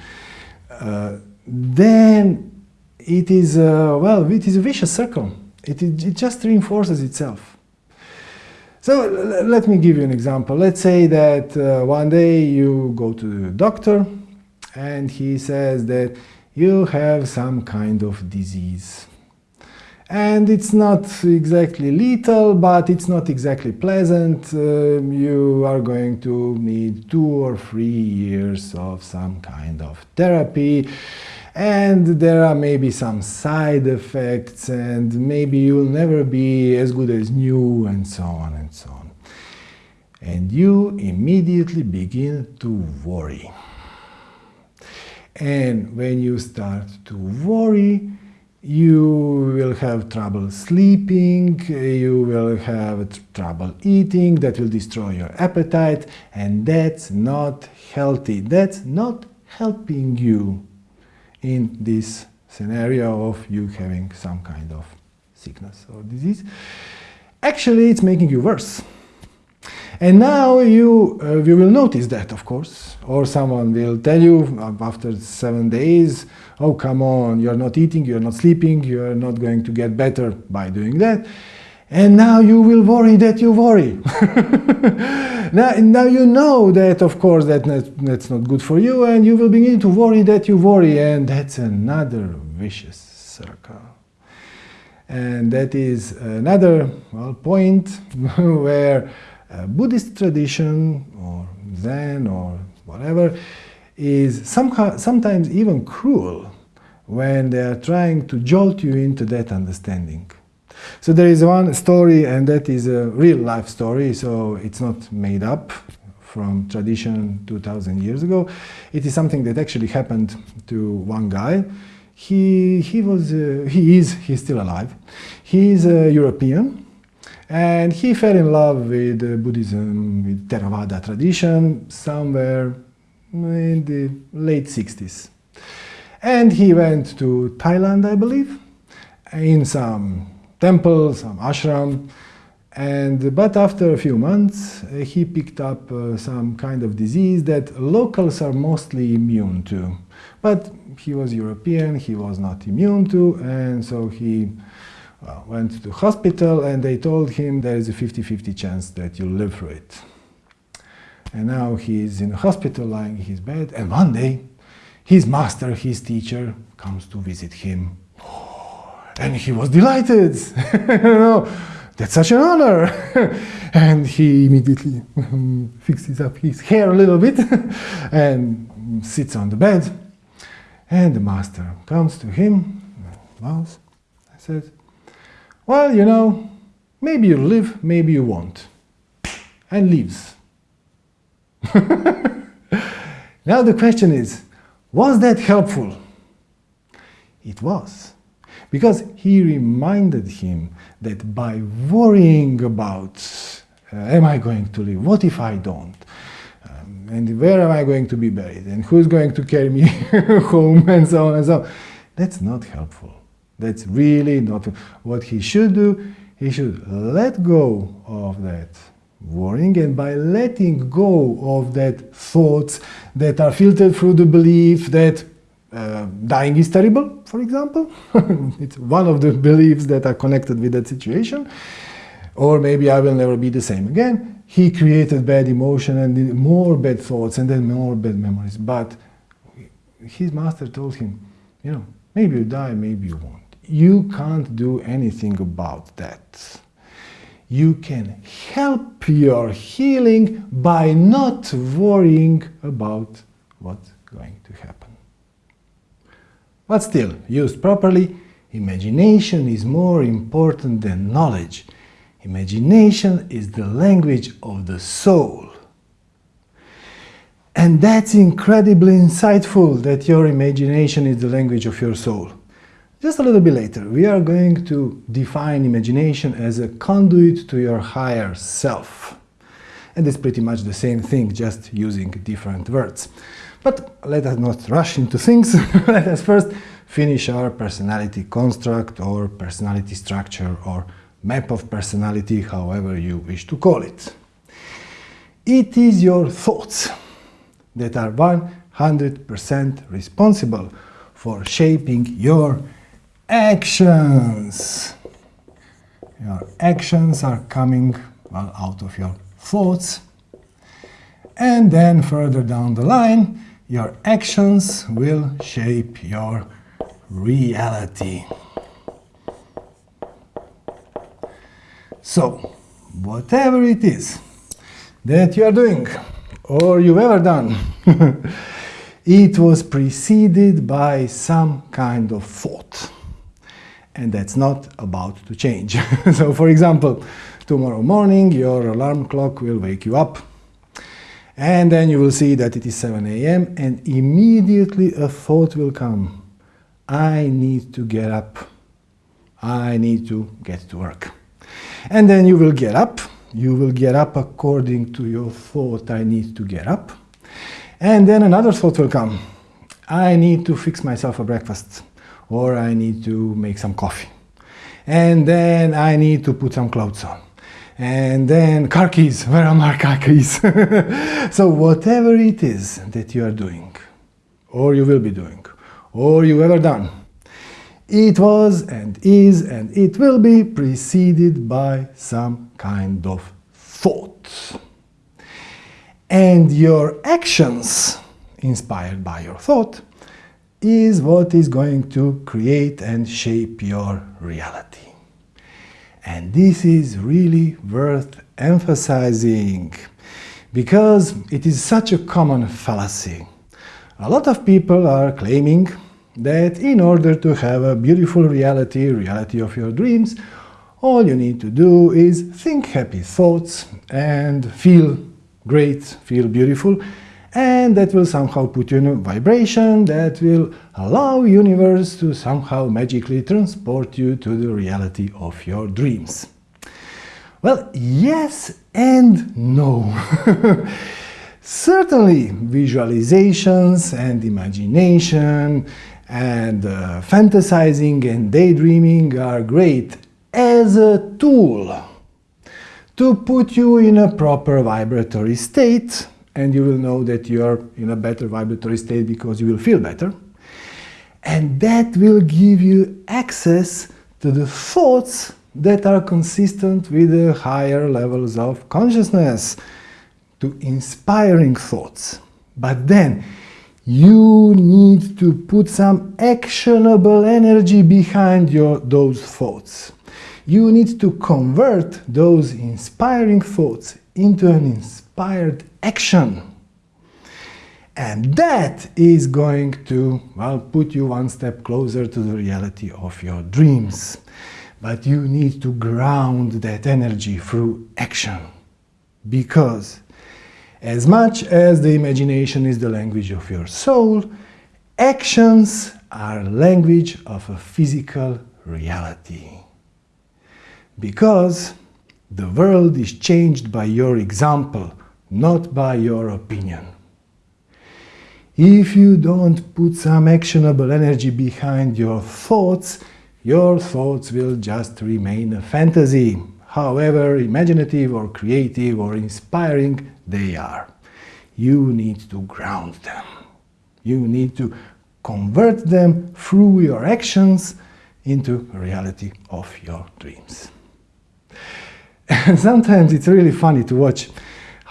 uh, then it is, uh, well, it is a vicious circle. It, it just reinforces itself. So let me give you an example. Let's say that uh, one day you go to the doctor and he says that you have some kind of disease and it's not exactly lethal, but it's not exactly pleasant. Uh, you are going to need two or three years of some kind of therapy and there are maybe some side effects and maybe you'll never be as good as new and so on and so on. And you immediately begin to worry. And when you start to worry, you will have trouble sleeping, you will have trouble eating, that will destroy your appetite, and that's not healthy. That's not helping you in this scenario of you having some kind of sickness or disease. Actually, it's making you worse. And now you, uh, you will notice that, of course, or someone will tell you after seven days, oh, come on, you're not eating, you're not sleeping, you're not going to get better by doing that. And now you will worry that you worry. now, now you know that, of course, that that's not good for you, and you will begin to worry that you worry, and that's another vicious circle. And that is another well, point where Buddhist tradition or Zen or whatever is somehow, sometimes even cruel when they are trying to jolt you into that understanding. So there is one story and that is a real life story, so it's not made up from tradition 2000 years ago. It is something that actually happened to one guy. He, he was, uh, he is, he's still alive. He is a European and he fell in love with uh, Buddhism, with Theravada tradition, somewhere in the late 60s. And he went to Thailand, I believe, in some temple, some ashram, and, but after a few months, uh, he picked up uh, some kind of disease that locals are mostly immune to. But he was European, he was not immune to, and so he uh, went to hospital and they told him there is a 50-50 chance that you'll live through it. And now he's in hospital lying in his bed and one day his master, his teacher, comes to visit him. And he was delighted. that's such an honor. and he immediately fixes up his hair a little bit and sits on the bed. And the master comes to him, bows, and says, well, you know, maybe you live, maybe you won't. And leaves. now the question is, was that helpful? It was. Because he reminded him that by worrying about, uh, am I going to live? What if I don't? Um, and where am I going to be buried? And who's going to carry me home? And so on and so on. That's not helpful. That's really not what he should do. He should let go of that worrying and by letting go of that thoughts that are filtered through the belief that uh, dying is terrible, for example. it's one of the beliefs that are connected with that situation. Or maybe I will never be the same again. He created bad emotion and more bad thoughts and then more bad memories. But his master told him, you know, maybe you die, maybe you won't. You can't do anything about that. You can help your healing by not worrying about what's going to happen. But still, used properly, imagination is more important than knowledge. Imagination is the language of the soul. And that's incredibly insightful that your imagination is the language of your soul. Just a little bit later, we are going to define imagination as a conduit to your higher self. And it's pretty much the same thing, just using different words. But let us not rush into things. let us first finish our personality construct or personality structure or map of personality, however you wish to call it. It is your thoughts that are 100% responsible for shaping your actions. Your actions are coming well, out of your thoughts. And then further down the line, your actions will shape your reality. So, whatever it is that you are doing or you've ever done, it was preceded by some kind of thought. And that's not about to change. so, for example, tomorrow morning your alarm clock will wake you up and then you will see that it is 7 a.m. and immediately a thought will come. I need to get up. I need to get to work. And then you will get up. You will get up according to your thought, I need to get up. And then another thought will come. I need to fix myself a breakfast. Or I need to make some coffee. And then I need to put some clothes on and then car keys, where are my car keys? so whatever it is that you are doing, or you will be doing, or you've ever done, it was and is and it will be preceded by some kind of thought. And your actions, inspired by your thought, is what is going to create and shape your reality. And this is really worth emphasizing because it is such a common fallacy. A lot of people are claiming that in order to have a beautiful reality, reality of your dreams, all you need to do is think happy thoughts and feel great, feel beautiful, and that will somehow put you in a vibration that will allow universe to somehow magically transport you to the reality of your dreams. Well, yes and no. Certainly, visualizations and imagination and uh, fantasizing and daydreaming are great as a tool to put you in a proper vibratory state and you will know that you are in a better vibratory state because you will feel better. And that will give you access to the thoughts that are consistent with the higher levels of consciousness, to inspiring thoughts. But then, you need to put some actionable energy behind your, those thoughts. You need to convert those inspiring thoughts into an inspired action. And that is going to, well, put you one step closer to the reality of your dreams. But you need to ground that energy through action. Because as much as the imagination is the language of your soul, actions are language of a physical reality. Because the world is changed by your example, not by your opinion. If you don't put some actionable energy behind your thoughts, your thoughts will just remain a fantasy, however imaginative or creative or inspiring they are. You need to ground them. You need to convert them through your actions into reality of your dreams. And sometimes it's really funny to watch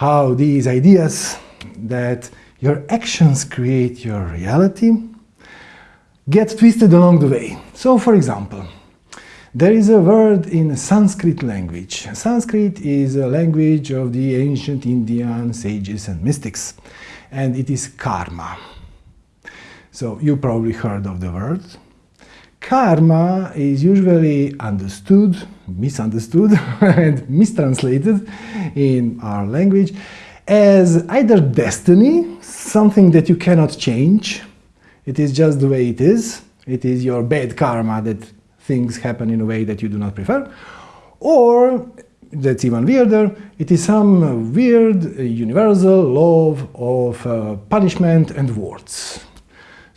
how these ideas that your actions create your reality get twisted along the way. So for example, there is a word in Sanskrit language. Sanskrit is a language of the ancient Indian sages and mystics, and it is karma. So you probably heard of the word. Karma is usually understood, misunderstood and mistranslated in our language as either destiny, something that you cannot change, it is just the way it is, it is your bad karma that things happen in a way that you do not prefer, or that's even weirder, it is some weird universal law of uh, punishment and rewards.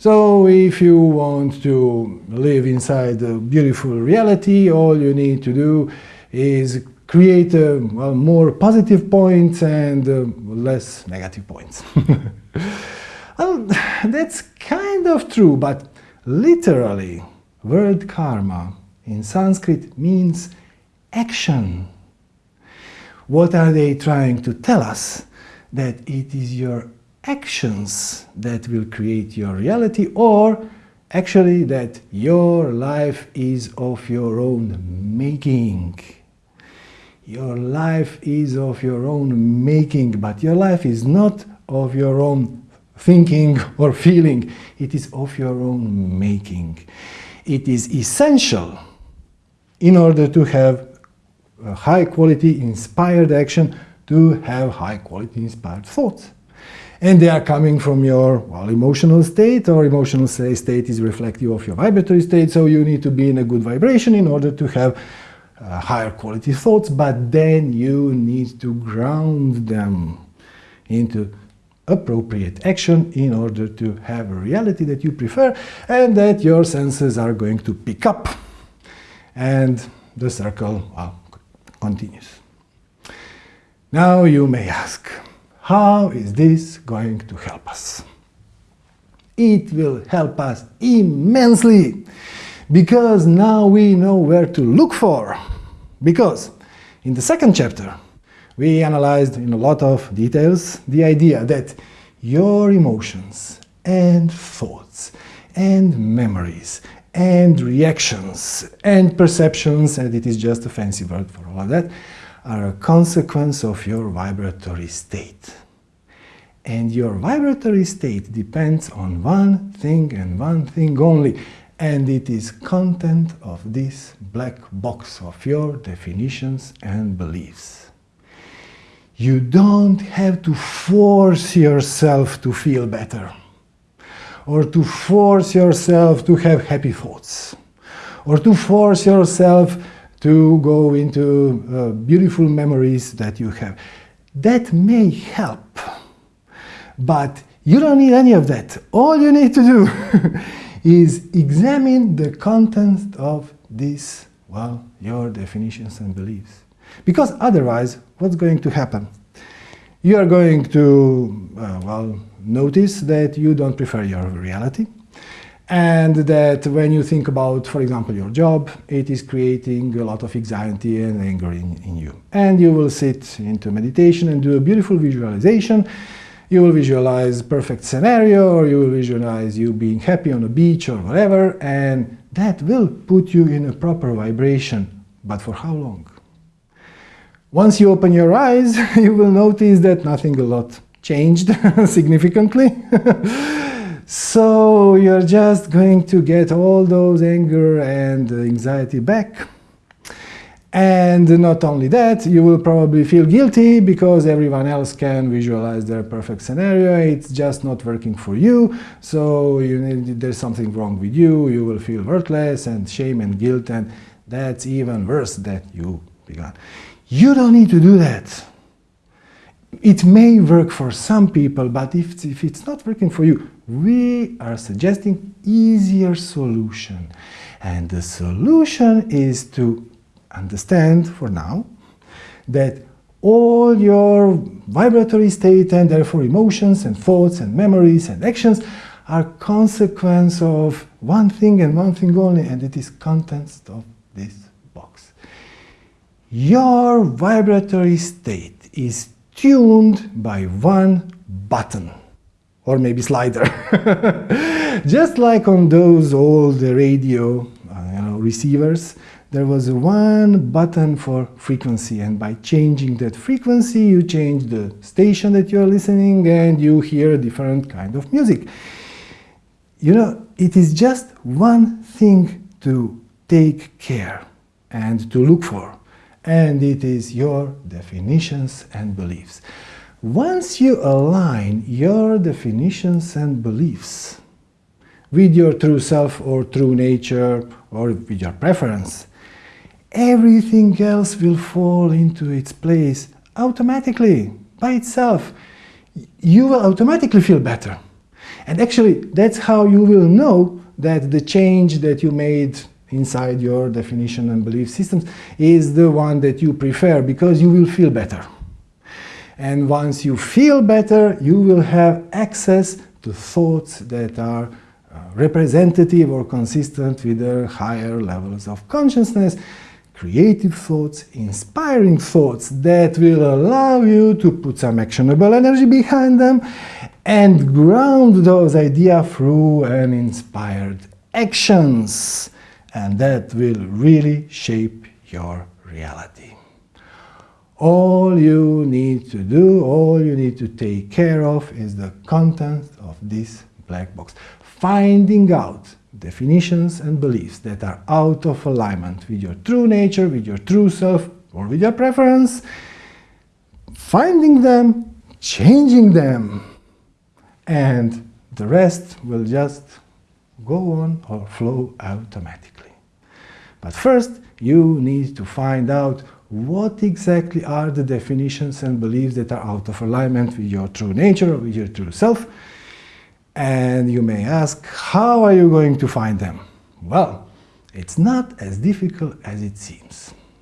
So if you want to live inside a beautiful reality, all you need to do is create uh, well, more positive points and uh, less negative points. well, that's kind of true, but literally word karma in Sanskrit means action. What are they trying to tell us? That it is your actions that will create your reality or actually that your life is of your own making. Your life is of your own making, but your life is not of your own thinking or feeling. It is of your own making it is essential in order to have high quality inspired action to have high quality inspired thoughts. And they are coming from your well, emotional state, or emotional state is reflective of your vibratory state, so you need to be in a good vibration in order to have uh, higher quality thoughts, but then you need to ground them into appropriate action in order to have a reality that you prefer and that your senses are going to pick up. And the circle well, continues. Now you may ask, how is this going to help us? It will help us immensely because now we know where to look for. Because in the second chapter, we analyzed in a lot of details the idea that your emotions and thoughts and memories and reactions and perceptions, and it is just a fancy word for all of that, are a consequence of your vibratory state. And your vibratory state depends on one thing and one thing only, and it is content of this black box of your definitions and beliefs. You don't have to force yourself to feel better or to force yourself to have happy thoughts or to force yourself to go into uh, beautiful memories that you have. That may help, but you don't need any of that. All you need to do is examine the content of this, well, your definitions and beliefs. Because otherwise, what's going to happen? You are going to, uh, well, notice that you don't prefer your reality and that when you think about, for example, your job, it is creating a lot of anxiety and anger in, in you. And you will sit into meditation and do a beautiful visualization. You will visualize perfect scenario or you will visualize you being happy on a beach or whatever and that will put you in a proper vibration. But for how long? Once you open your eyes, you will notice that nothing a lot changed significantly. so you're just going to get all those anger and anxiety back. And not only that, you will probably feel guilty because everyone else can visualize their perfect scenario. It's just not working for you. So you need, there's something wrong with you. You will feel worthless and shame and guilt. And that's even worse that you began. You don't need to do that. It may work for some people, but if, if it's not working for you, we are suggesting easier solution. And the solution is to understand for now that all your vibratory state and therefore emotions and thoughts and memories and actions are consequence of one thing and one thing only, and it is contents of this box. Your vibratory state is tuned by one button or maybe slider. Just like on those old radio uh, you know, receivers, there was one button for frequency and by changing that frequency you change the station that you're listening and you hear a different kind of music. You know, it is just one thing to take care and to look for and it is your definitions and beliefs. Once you align your definitions and beliefs with your true self or true nature or with your preference, everything else will fall into its place automatically, by itself. You will automatically feel better. And actually, that's how you will know that the change that you made inside your definition and belief systems is the one that you prefer, because you will feel better. And once you feel better, you will have access to thoughts that are uh, representative or consistent with the higher levels of consciousness, creative thoughts, inspiring thoughts that will allow you to put some actionable energy behind them and ground those ideas through an inspired actions. And that will really shape your reality. All you need to do, all you need to take care of is the content of this black box. Finding out definitions and beliefs that are out of alignment with your true nature, with your true self, or with your preference, finding them, changing them, and the rest will just go on or flow automatically. But first, you need to find out what exactly are the definitions and beliefs that are out of alignment with your true nature or with your true self. And you may ask, how are you going to find them? Well, it's not as difficult as it seems.